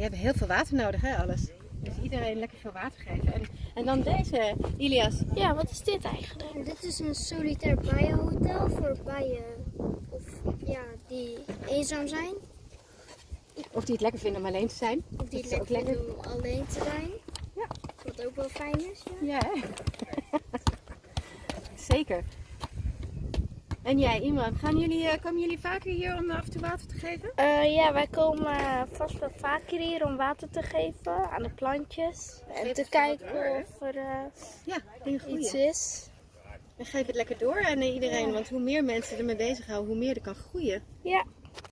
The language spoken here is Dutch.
die hebben heel veel water nodig, hè, alles. Dus iedereen lekker veel water geven. En, en dan deze, Ilias. Ja, wat is dit eigenlijk? En dit is een solitair bijenhotel voor bijen of, ja, die eenzaam zijn. Of die het lekker vinden om alleen te zijn. Of die het lekker lekker. vinden om alleen te zijn. Ja. Wat ook wel fijn is. Ja. Ja, hè? Zeker. En jij, Iman, gaan jullie, eh, komen jullie vaker hier om af en toe water te geven? Eh, ja, wij komen eh, vast wel vaker hier om water te geven aan de plantjes. En te kijken door, of er Ja, iets is. En geef het lekker door aan iedereen, want hoe meer mensen ermee bezighouden, hoe meer er kan groeien. Ja,